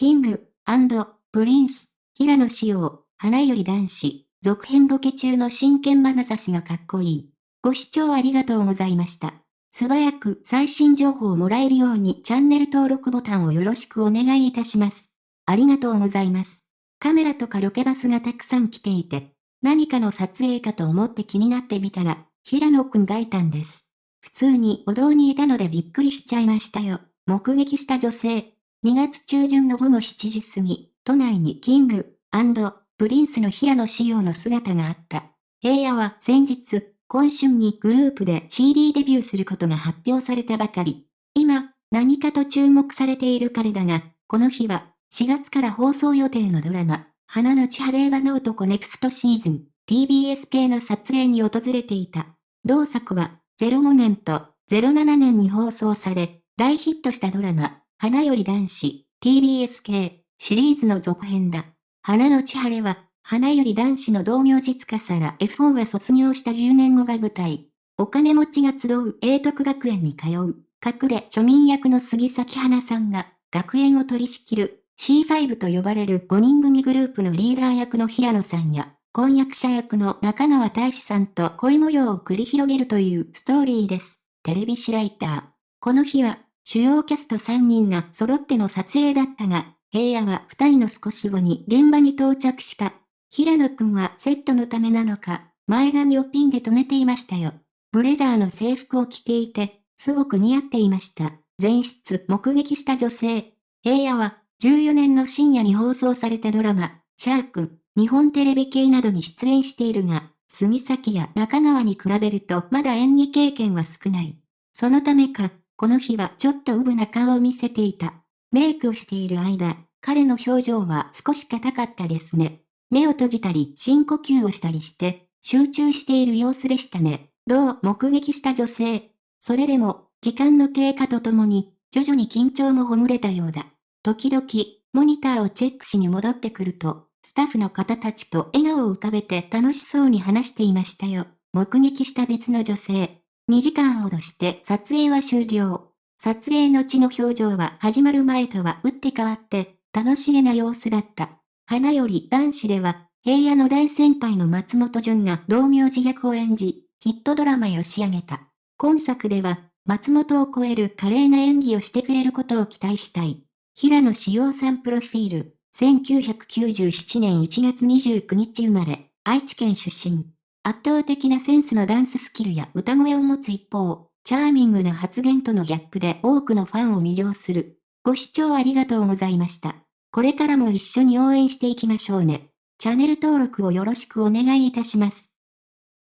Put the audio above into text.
キング、プリンス、平野紫耀、花より男子、続編ロケ中の真剣眼差しがかっこいい。ご視聴ありがとうございました。素早く最新情報をもらえるようにチャンネル登録ボタンをよろしくお願いいたします。ありがとうございます。カメラとかロケバスがたくさん来ていて、何かの撮影かと思って気になってみたら、平野くんがいたんです。普通に歩道にいたのでびっくりしちゃいましたよ。目撃した女性。2月中旬の午後7時過ぎ、都内にキング、プリンスの平野紫耀の姿があった。平野は先日、今春にグループで CD デビューすることが発表されたばかり。今、何かと注目されている彼だが、この日は、4月から放送予定のドラマ、花の千晴はの男ネクストシーズン、TBS 系の撮影に訪れていた。同作は、05年と07年に放送され、大ヒットしたドラマ、花より男子、TBS 系、シリーズの続編だ。花の千晴は、花より男子の同名実家から F4 は卒業した10年後が舞台。お金持ちが集う英徳学園に通う、隠れ庶民役の杉咲花さんが、学園を取り仕切る C5 と呼ばれる5人組グループのリーダー役の平野さんや、婚約者役の中川大志さんと恋模様を繰り広げるというストーリーです。テレビシライター。この日は、主要キャスト3人が揃っての撮影だったが、平野は2人の少し後に現場に到着した。平野くんはセットのためなのか、前髪をピンで止めていましたよ。ブレザーの制服を着ていて、すごく似合っていました。前室目撃した女性。平野は、14年の深夜に放送されたドラマ、シャーク、日本テレビ系などに出演しているが、杉崎や中川に比べるとまだ演技経験は少ない。そのためか、この日はちょっとウブな顔を見せていた。メイクをしている間、彼の表情は少し硬かったですね。目を閉じたり深呼吸をしたりして、集中している様子でしたね。どう目撃した女性。それでも、時間の経過とともに、徐々に緊張もほぐれたようだ。時々、モニターをチェックしに戻ってくると、スタッフの方たちと笑顔を浮かべて楽しそうに話していましたよ。目撃した別の女性。2時間ほどして撮影は終了。撮影の地の表情は始まる前とは打って変わって楽しげな様子だった。花より男子では、平野の大先輩の松本潤が同名字役を演じ、ヒットドラマを仕上げた。今作では、松本を超える華麗な演技をしてくれることを期待したい。平野志陽さんプロフィール、1997年1月29日生まれ、愛知県出身。圧倒的なセンスのダンススキルや歌声を持つ一方、チャーミングな発言とのギャップで多くのファンを魅了する。ご視聴ありがとうございました。これからも一緒に応援していきましょうね。チャンネル登録をよろしくお願いいたします。